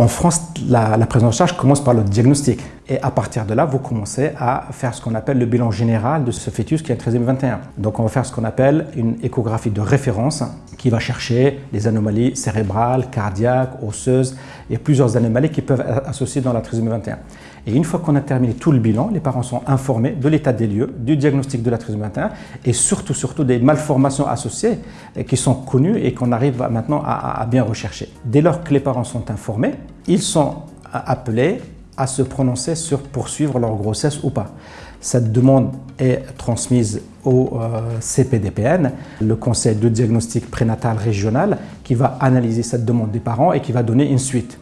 en France, la, prise en charge commence par le diagnostic. Et à partir de là, vous commencez à faire ce qu'on appelle le bilan général de ce fœtus qui a 13 21. Donc on va faire ce qu'on appelle une échographie de référence qui va chercher les anomalies cérébrales, cardiaques, osseuses et plusieurs anomalies qui peuvent être associées dans la trisomie 21. Et une fois qu'on a terminé tout le bilan, les parents sont informés de l'état des lieux, du diagnostic de la trisomie 21 et surtout, surtout des malformations associées qui sont connues et qu'on arrive maintenant à, bien rechercher. Dès lors que les parents sont informés, ils sont appelés à se prononcer sur poursuivre leur grossesse ou pas. Cette demande est transmise au euh, CPDPN, le Conseil de diagnostic prénatal régional, qui va analyser cette demande des parents et qui va donner une suite.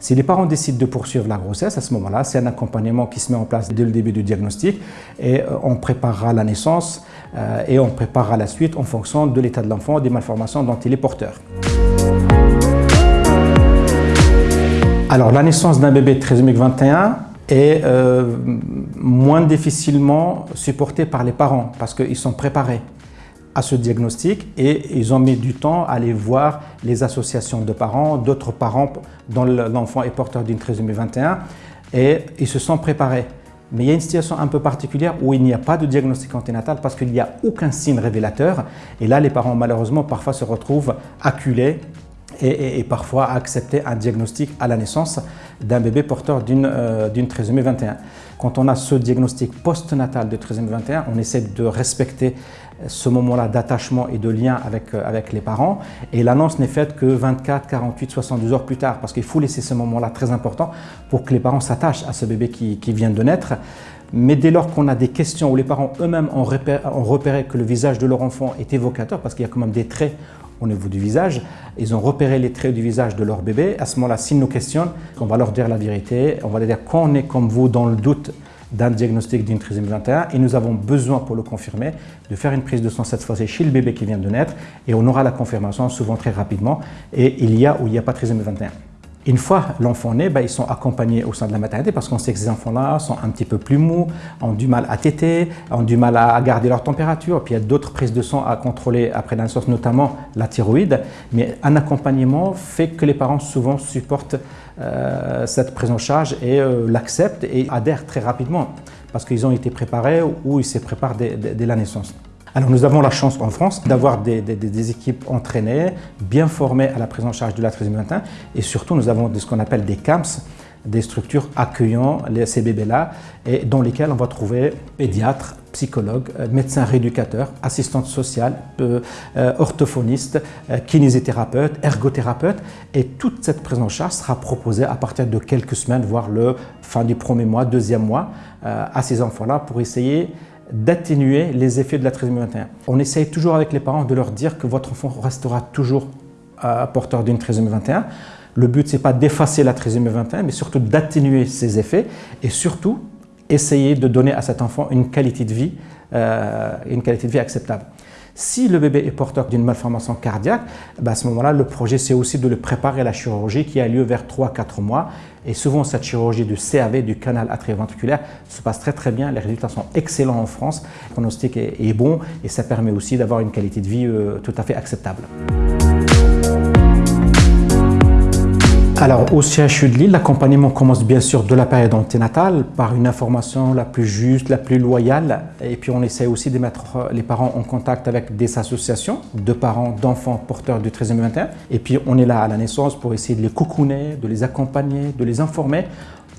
Si les parents décident de poursuivre la grossesse, à ce moment-là, c'est un accompagnement qui se met en place dès le début du diagnostic et euh, on préparera la naissance euh, et on préparera la suite en fonction de l'état de l'enfant, des malformations dont il est porteur. Alors, la naissance d'un bébé trisomique 21 est euh, moins difficilement supportée par les parents parce qu'ils sont préparés à ce diagnostic et ils ont mis du temps à aller voir les associations de parents, d'autres parents dont l'enfant est porteur d'une trisomie 21 et ils se sont préparés. Mais il y a une situation un peu particulière où il n'y a pas de diagnostic anténatal parce qu'il n'y a aucun signe révélateur. Et là, les parents, malheureusement, parfois se retrouvent acculés et, parfois accepter un diagnostic à la naissance d'un bébé porteur d'une euh, trisomie 21. Quand on a ce diagnostic postnatal de trisomie 21, on essaie de respecter ce moment-là d'attachement et de lien avec, euh, avec les parents. Et l'annonce n'est faite que 24, 48, 72 heures plus tard parce qu'il faut laisser ce moment-là très important pour que les parents s'attachent à ce bébé qui, qui vient de naître. Mais dès lors qu'on a des questions où les parents eux-mêmes ont, ont repéré que le visage de leur enfant est évocateur, parce qu'il y a quand même des traits au niveau du visage. Ils ont repéré les traits du visage de leur bébé. À ce moment-là, s'ils nous questionnent, on va leur dire la vérité. On va leur dire qu'on est comme vous dans le doute d'un diagnostic d'une trisomie 21 et nous avons besoin pour le confirmer de faire une prise de sang cette fois-ci chez le bébé qui vient de naître et on aura la confirmation souvent très rapidement et il y a ou il n'y a pas trisomie 21. Une fois l'enfant né, ben, ils sont accompagnés au sein de la maternité parce qu'on sait que ces enfants-là sont un petit peu plus mous, ont du mal à téter, ont du mal à garder leur température. Puis il y a d'autres prises de sang à contrôler après la naissance, notamment la thyroïde. Mais un accompagnement fait que les parents souvent supportent euh, cette prise en charge et euh, l'acceptent et adhèrent très rapidement parce qu'ils ont été préparés ou ils se préparent dès la naissance. Alors nous avons la chance en France d'avoir des, équipes entraînées, bien formées à la prise en charge de la trisomie 21 et surtout nous avons ce qu'on appelle des CAMS, des structures accueillant ces bébés-là et dans lesquelles on va trouver pédiatres, psychologues, euh, médecins rééducateurs, assistantes sociales, euh, euh, orthophonistes, kinésithérapeutes, ergothérapeutes. Et toute cette prise en charge sera proposée à partir de quelques semaines, voire le fin du premier mois, deuxième mois à ces enfants-là pour essayer d'atténuer les effets de la trisomie 21. On essaye toujours avec les parents de leur dire que votre enfant restera toujours euh, porteur d'une trisomie 21. Le but, ce n'est pas d'effacer la trisomie 21, mais surtout d'atténuer ses effets et surtout essayer de donner à cet enfant une qualité de vie, euh, une qualité de vie acceptable. Si le bébé est porteur d'une malformation cardiaque, ben, à ce moment-là, le projet, c'est aussi de le préparer à la chirurgie qui a lieu vers 3-4 mois. Et souvent, cette chirurgie du CAV, du canal atrioventriculaire, se passe très très bien. Les résultats sont excellents en France. Le pronostic est, bon et ça permet aussi d'avoir une qualité de vie euh, tout à fait acceptable. Alors, au CHU de Lille, l'accompagnement commence bien sûr de la période anténatale par une information la plus juste, la plus loyale. Et puis, on essaie aussi de mettre euh, les parents en contact avec des associations de parents d'enfants porteurs du 13e 21. Et puis, on est là à la naissance pour essayer de les coucouner, de les accompagner, de les informer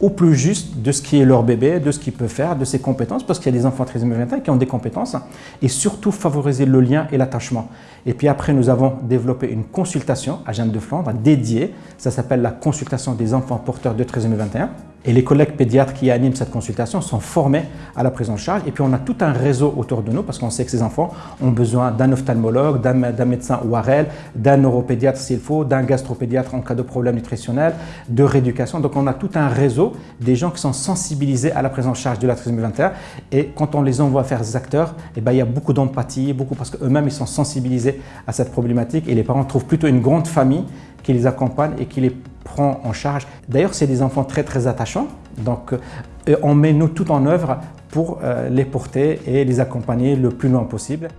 au plus juste de ce qui est leur bébé, de ce qu'il peut faire, de ses compétences, parce qu'il y a des enfants 13 21 qui ont des compétences, et surtout favoriser le lien et l'attachement. Et puis après, nous avons développé une consultation à Jeanne de Flandre dédiée, ça s'appelle la consultation des enfants porteurs de 13 21. Et les collègues pédiatres qui animent cette consultation sont formés à la prise en charge. Et puis on a tout un réseau autour de nous parce qu'on sait que ces enfants ont besoin d'un ophtalmologue, d'un médecin ORL, d'un neuropédiatre s'il faut, d'un gastropédiatre en cas de problème nutritionnel, de rééducation. Donc on a tout un réseau des gens qui sont sensibilisés à la prise en charge de la trisomie 21. Et quand on les envoie faire des acteurs, eh ben, il y a beaucoup d'empathie, beaucoup parce qu'eux-mêmes ils sont sensibilisés à cette problématique et les parents trouvent plutôt une grande famille qui les accompagne et qui les en charge. D'ailleurs, c'est des enfants très très attachants, donc euh, on met nous tout en œuvre pour euh, les porter et les accompagner le plus loin possible.